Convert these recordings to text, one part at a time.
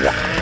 Got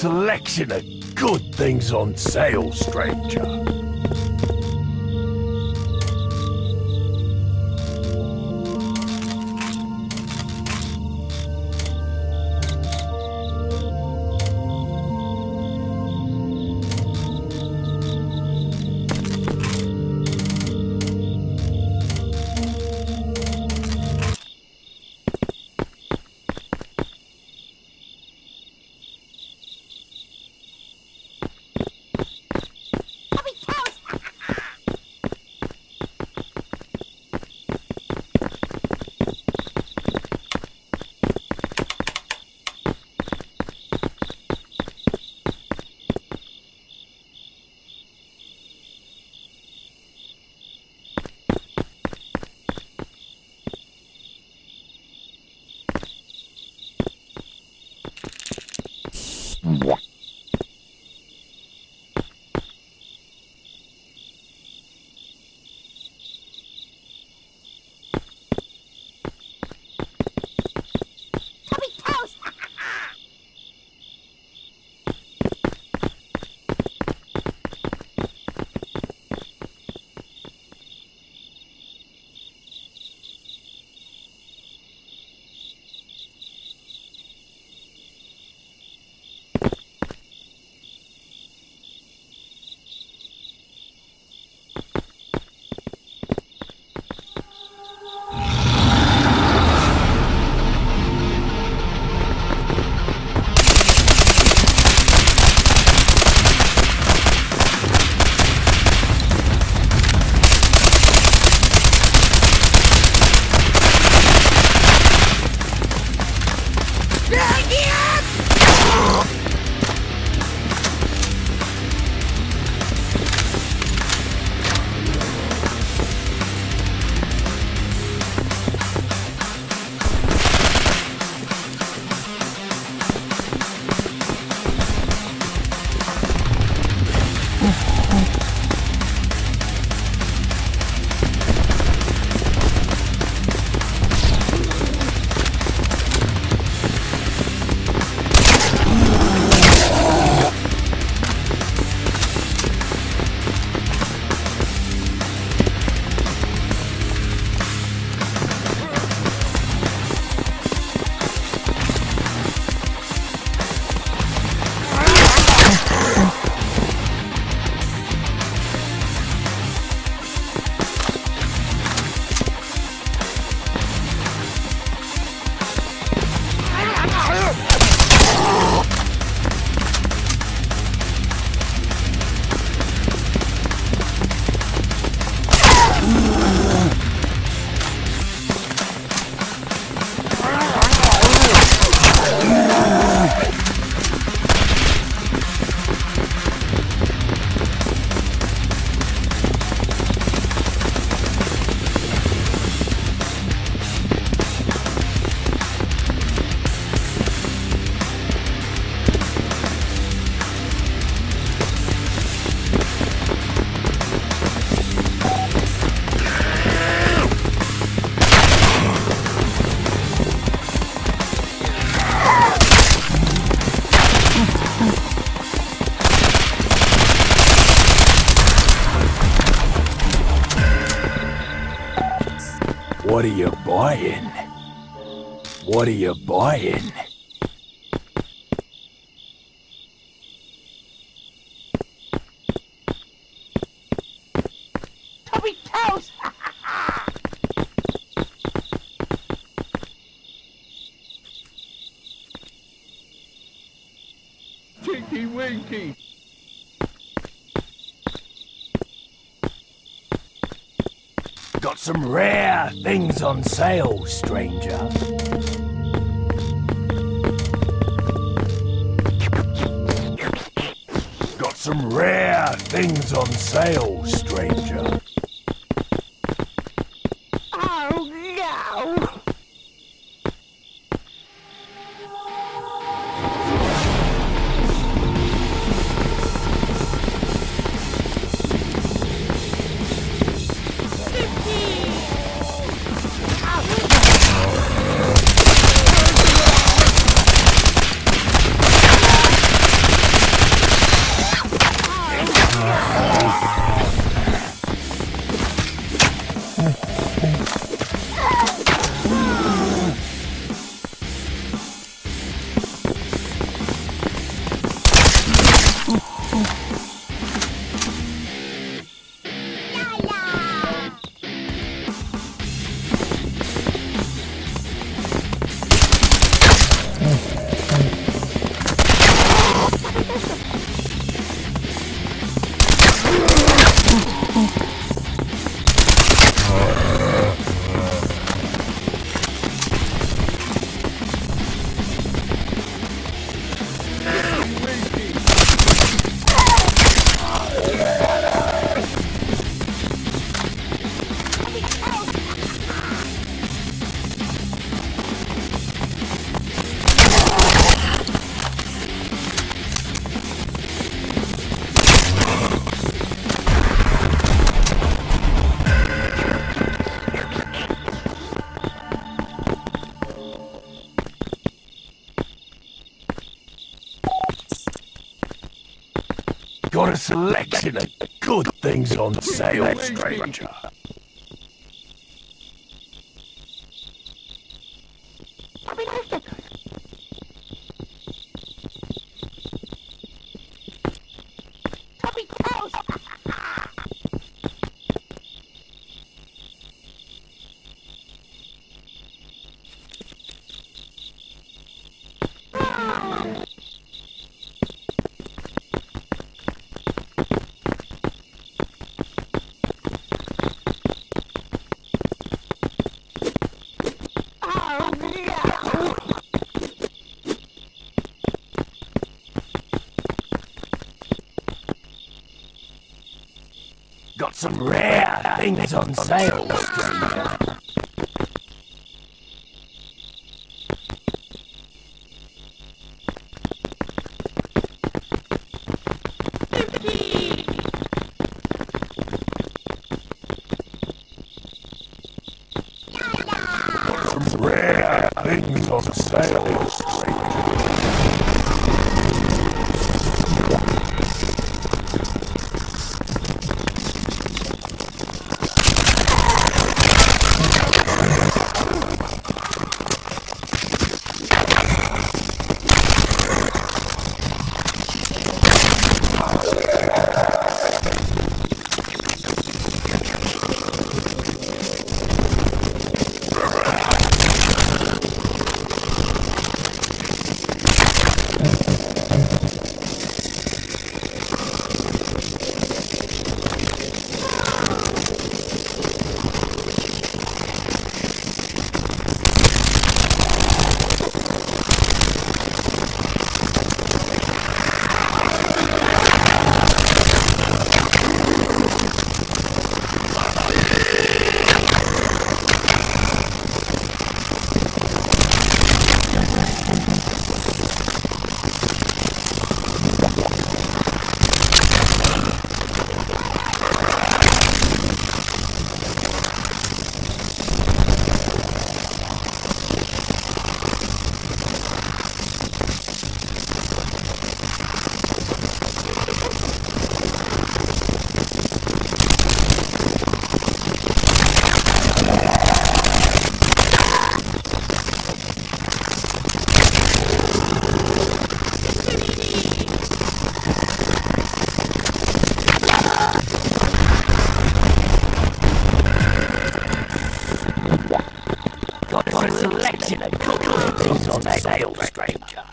selection of good things on sale, stranger. On sale, stranger. Got some rare things on sale, stranger. Got a selection of good things on sale, stranger. Tubby Toes! Oh no! Got some rare things on sale, in a total on that stale stranger.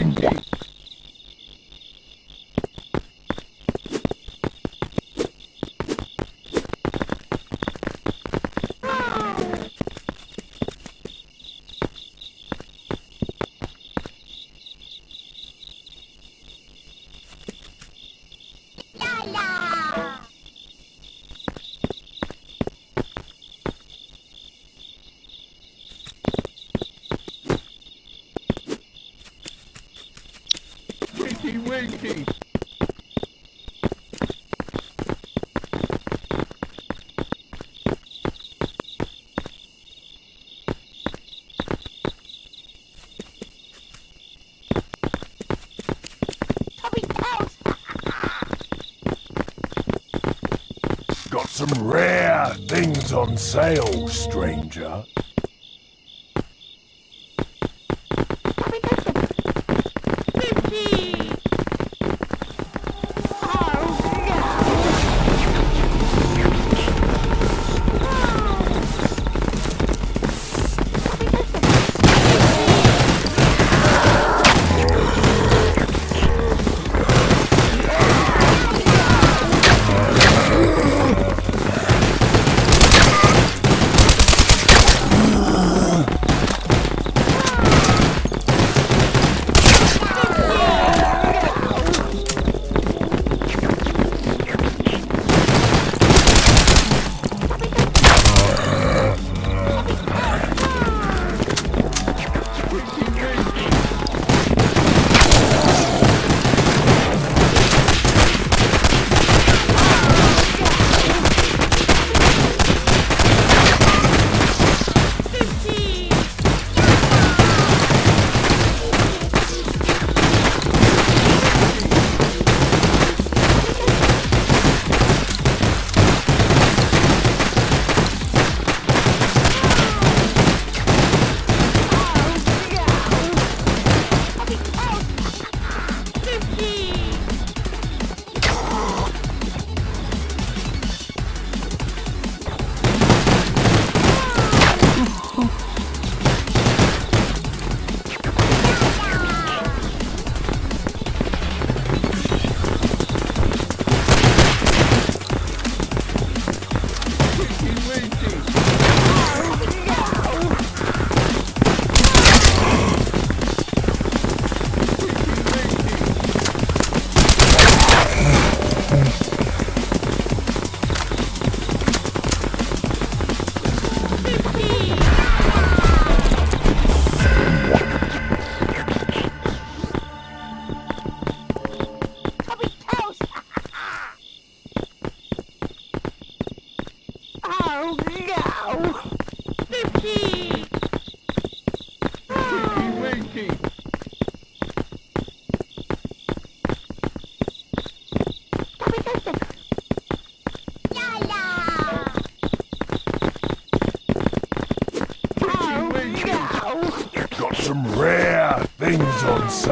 Thank you. some rare things on sale, stranger.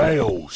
failed.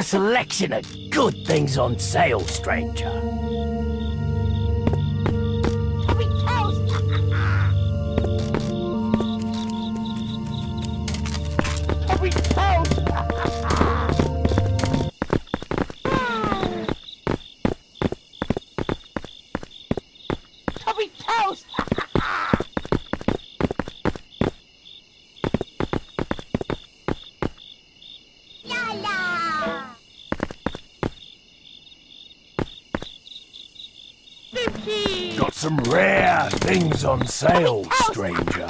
A selection of good things on sale, stranger. Things on sale, stranger.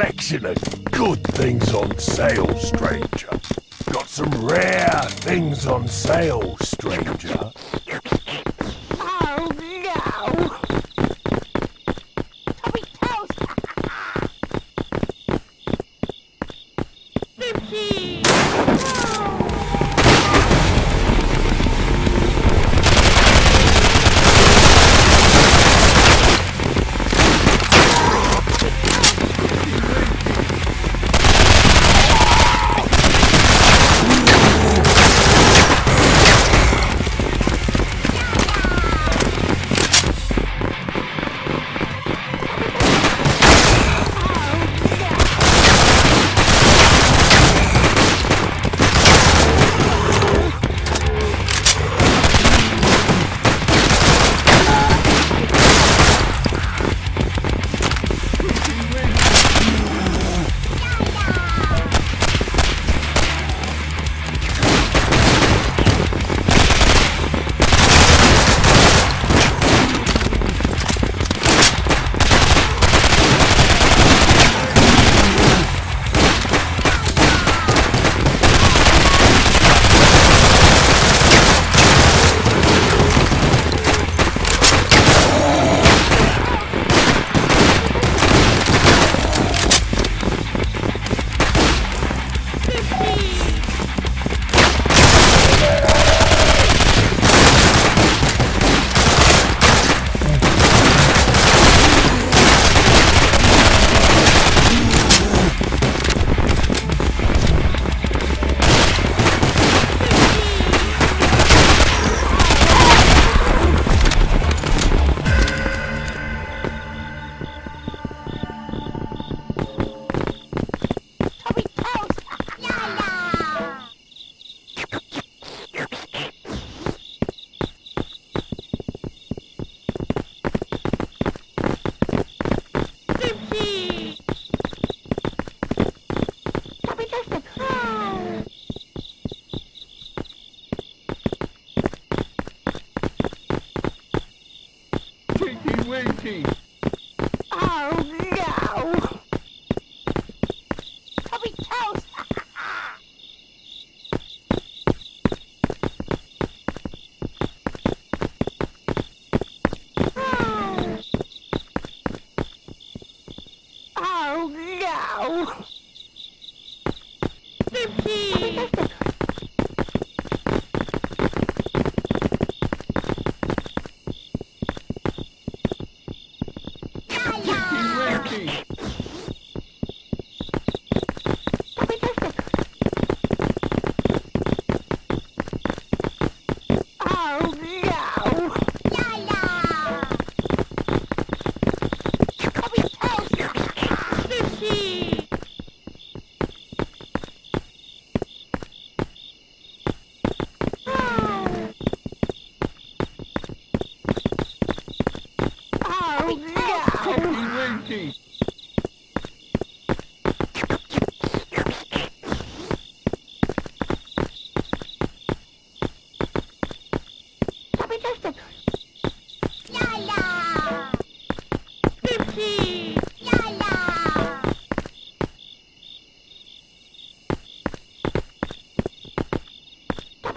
Selection of good things on sale, stranger. Got some rare things on sale, stranger.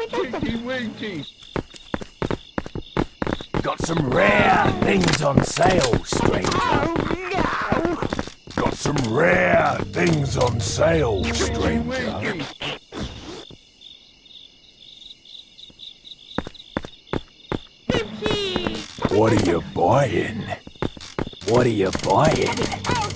Chubby toasted! Winky, winky. Got some rare things on sale, stranger. Oh no! Got some rare things on sale, stranger. What are you buying? What are you buying? Oh,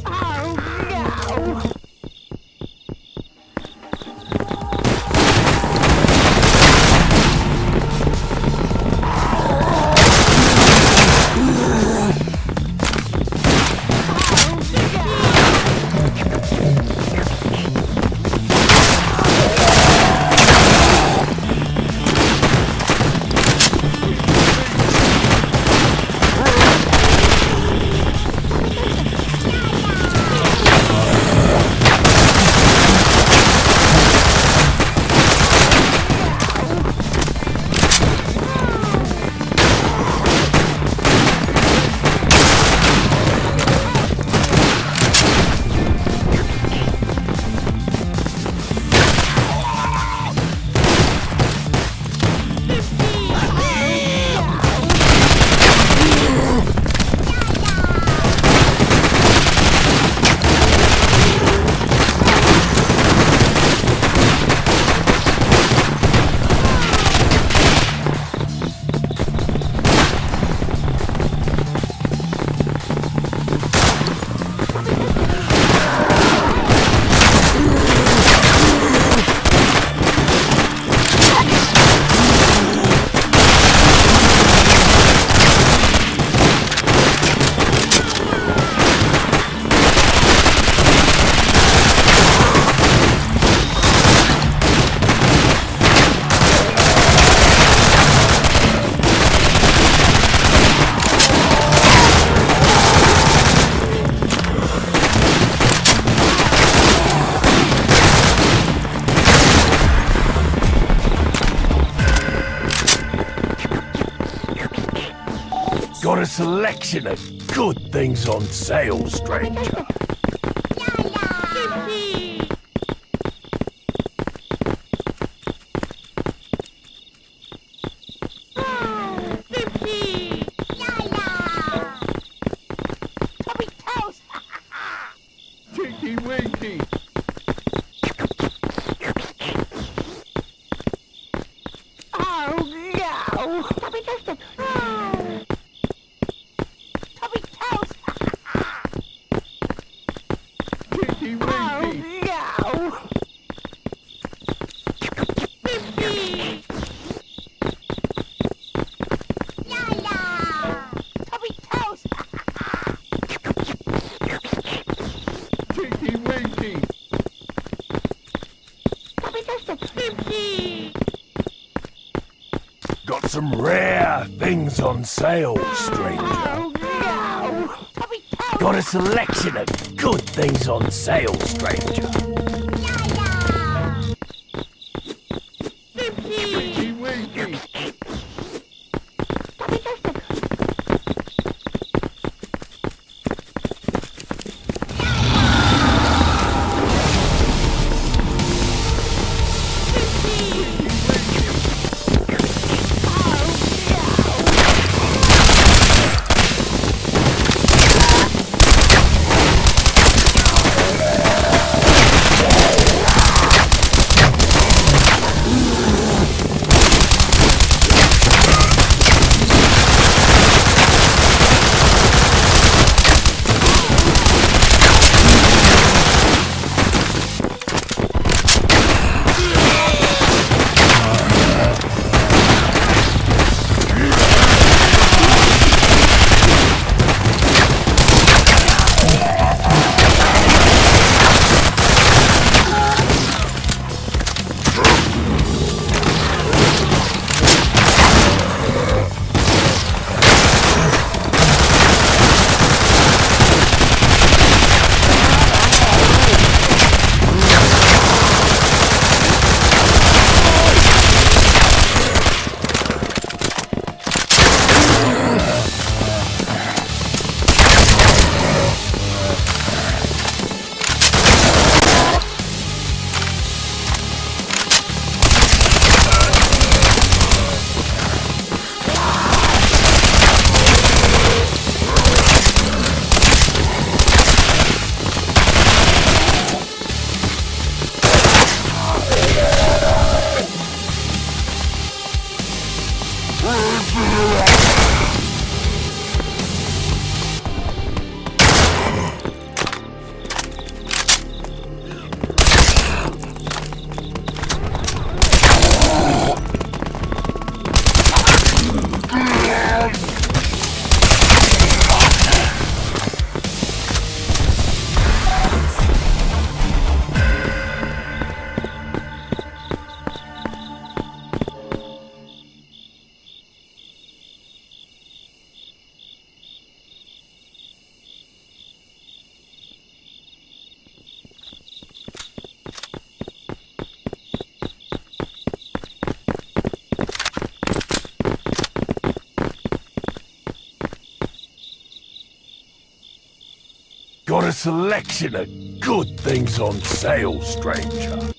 Got selection of good things on sale, stranger. Fifty! Oh, fifty! La la! Chubby toast! Tinky, winky. Oh no! Chubby toasted! Oh! Chubby toast! Tinky, Oh winky. no! Fifty! La la! Chubby toast! Tinky, winky. Chubby toasted! Fifty! Got some rare things stranger. Got a selection of good things on sale, stranger. Selection of good things on sale, stranger.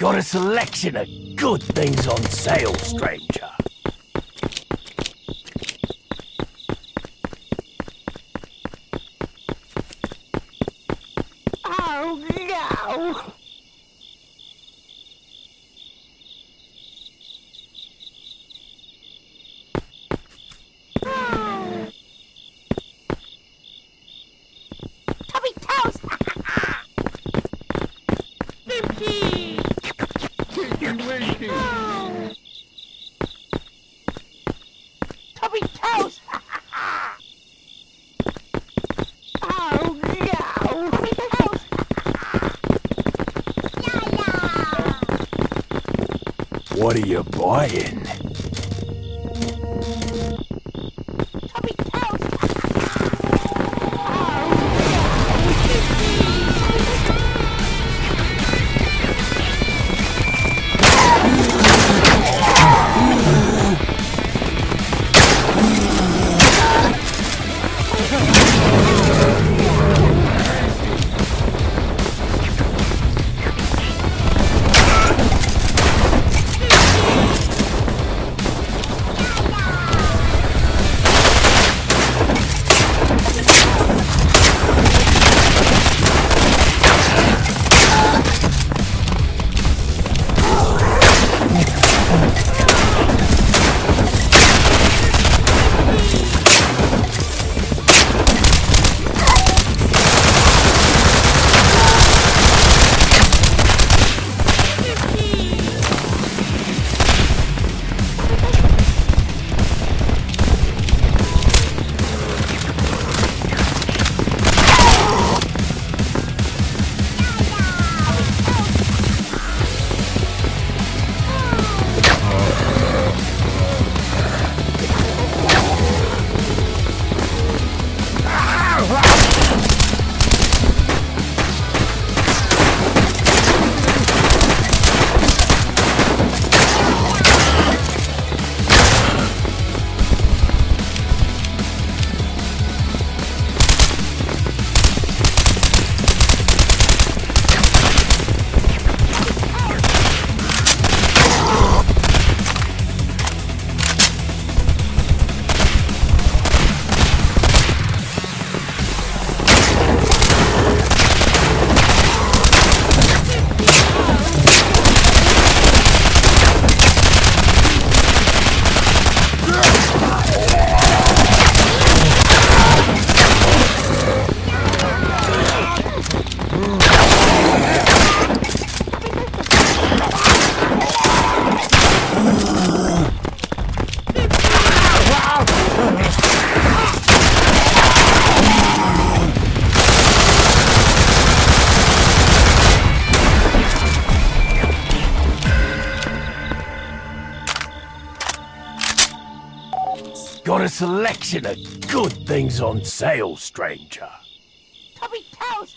Got a selection of good things on sale, stranger. Oh no! Oh. Tubby toes! Dimpy! Tinky Winky. Oh. Tubby toes! oh no! Tubby toes! What are you buying? Selection of good things on sale, stranger. Tubby Toast!